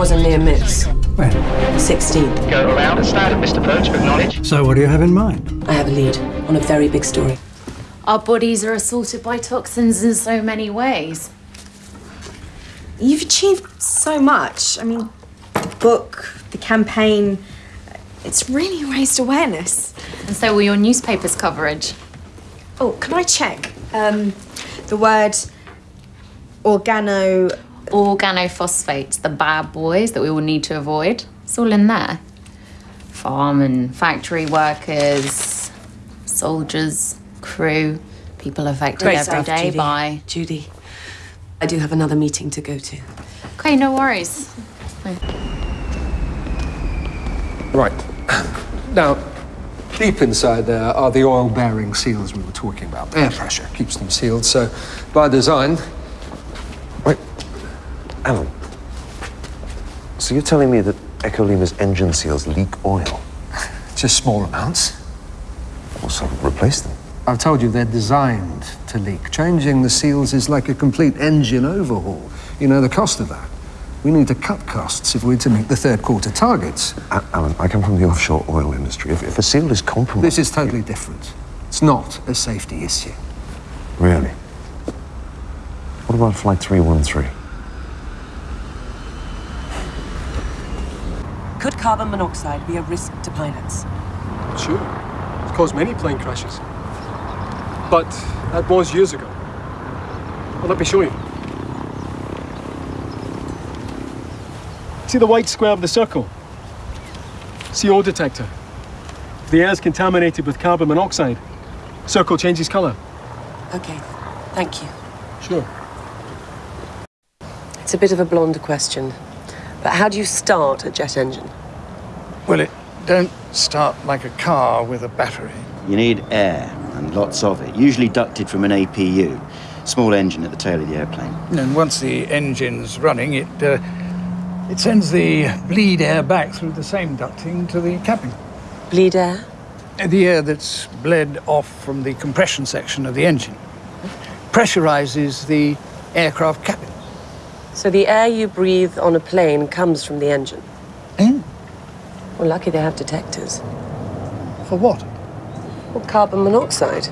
was a near miss. When? 16th. Go around and stand at Mr. Perch to acknowledge. So what do you have in mind? I have a lead on a very big story. Our bodies are assaulted by toxins in so many ways. You've achieved so much. I mean, the book, the campaign, it's really raised awareness. And so will your newspaper's coverage. Oh, can I check? Um, the word organo. Organophosphates, the bad boys that we all need to avoid. It's all in there. Farm and factory workers, soldiers, crew, people affected Great every stuff, day Judy. by. Judy, I do have another meeting to go to. Okay, no worries. Right. Now, deep inside there are the oil-bearing seals we were talking about. Air pressure keeps them sealed, so by design... Wait, Alan. So you're telling me that Echolima's engine seals leak oil? Just small amounts. Well, so replace them. I've told you they're designed to leak. Changing the seals is like a complete engine overhaul. You know the cost of that. We need to cut costs if we're to meet the third quarter targets. A- Alan, I come from the offshore oil industry. If, if a seal is compromised... This is totally different. It's not a safety issue. Really? What about Flight 313? Could carbon monoxide be a risk to pilots? Sure. It's caused many plane crashes. But that was years ago. Well, let me show you. See the white square of the circle? CO detector. If the air is contaminated with carbon monoxide, circle changes color. Okay, thank you. Sure. It's a bit of a blonde question, but how do you start a jet engine? Well, it don't start like a car with a battery. You need air, and lots of it, usually ducted from an APU, small engine at the tail of the airplane. And once the engine's running, it uh, it sends the bleed air back through the same ducting to the cabin. Bleed air? Uh, The air that's bled off from the compression section of the engine pressurizes the aircraft cabin. So the air you breathe on a plane comes from the engine? Eh? Well, lucky they have detectors. For what? Well, carbon monoxide.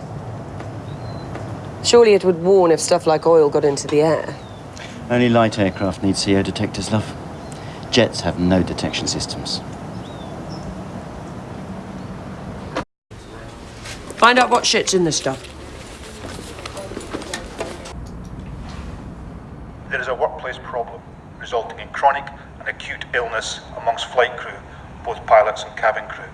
Surely it would warn if stuff like oil got into the air. Only light aircraft need CO detectors, love. Jets have no detection systems. Find out what shit's in this stuff. There is a workplace problem resulting in chronic and acute illness amongst flight crew, both pilots and cabin crew.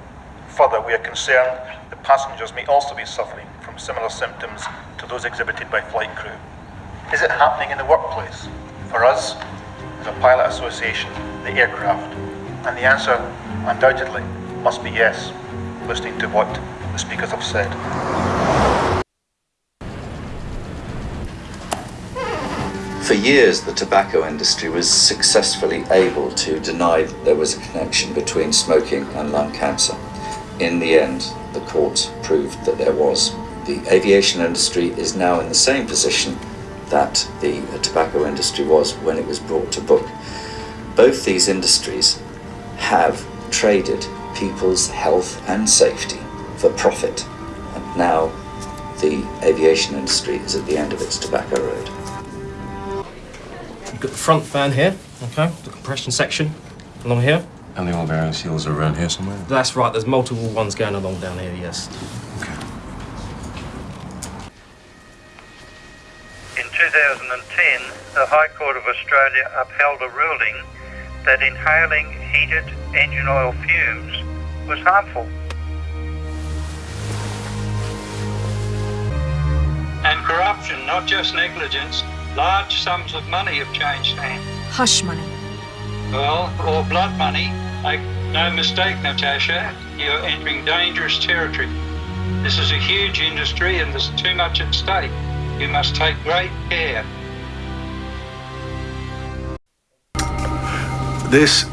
Further, we are concerned that passengers may also be suffering from similar symptoms to those exhibited by flight crew. Is it happening in the workplace? For us, as a pilot association, the aircraft, and the answer, undoubtedly, must be yes, listening to what the speakers have said. For years, the tobacco industry was successfully able to deny that there was a connection between smoking and lung cancer. In the end, the court proved that there was. The aviation industry is now in the same position that the tobacco industry was when it was brought to book. Both these industries have traded people's health and safety for profit. And now the aviation industry is at the end of its tobacco road. You've got the front fan here, okay, the compression section along here. And the oil bearing seals are around here somewhere? That's right, there's multiple ones going along down here, yes. In 2010, the High Court of Australia upheld a ruling that inhaling heated engine oil fumes was harmful. And corruption, not just negligence. Large sums of money have changed hands. Hush money. Well, or blood money. Make no mistake, Natasha, you're entering dangerous territory. This is a huge industry and there's too much at stake. You must take great care. This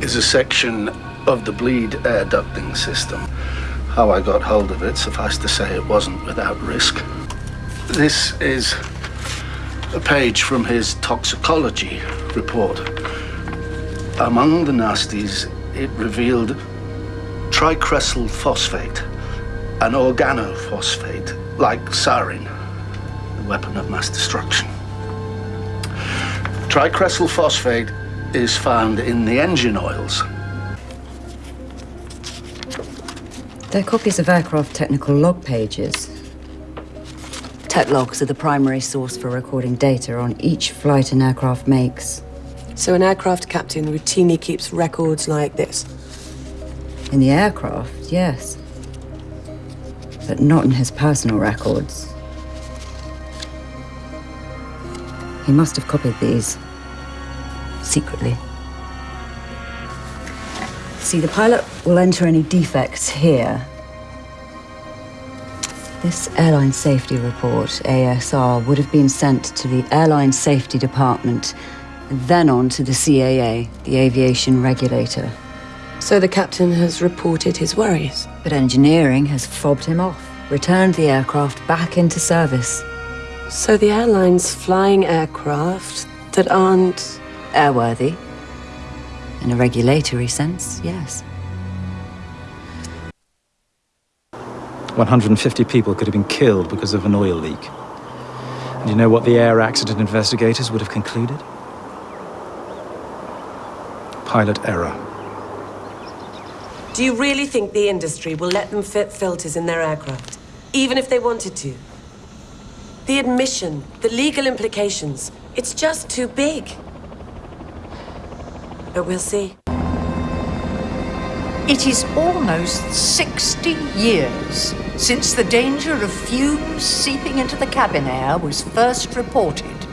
is a section of the bleed air ducting system. How I got hold of it, suffice to say it wasn't without risk. This is a page from his toxicology report. Among the nasties, it revealed tricresyl phosphate, an organophosphate like sarin, the weapon of mass destruction. Tricresyl phosphate is found in the engine oils. They're copies of aircraft technical log pages. Tech logs are the primary source for recording data on each flight an aircraft makes. So an aircraft captain routinely keeps records like this? In the aircraft, yes. But not in his personal records. He must have copied these. Secretly. See, the pilot will enter any defects here. This airline safety report, ASR, would have been sent to the Airline Safety Department, then on to the CAA, the aviation regulator. So the captain has reported his worries. But engineering has fobbed him off, returned the aircraft back into service. So the airline's flying aircraft that aren't airworthy. In a regulatory sense, yes. 150 people could have been killed because of an oil leak. And you know what the air accident investigators would have concluded? Pilot error. Do you really think the industry will let them fit filters in their aircraft? Even if they wanted to? The admission, the legal implications, it's just too big. But we'll see. It is almost 60 years since the danger of fumes seeping into the cabin air was first reported.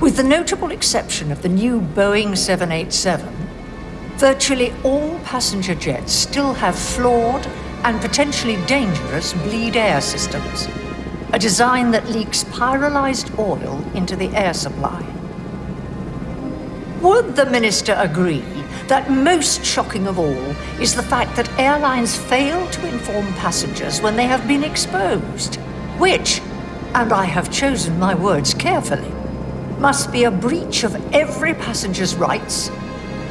With the notable exception of the new Boeing 787, virtually all passenger jets still have flawed and potentially dangerous bleed air systems, a design that leaks pyrolyzed oil into the air supply. Would the minister agree that most shocking of all is the fact that airlines fail to inform passengers when they have been exposed, which, and I have chosen my words carefully, must be a breach of every passenger's rights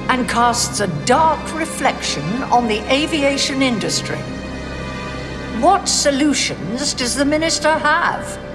and casts a dark reflection on the aviation industry. What solutions does the minister have?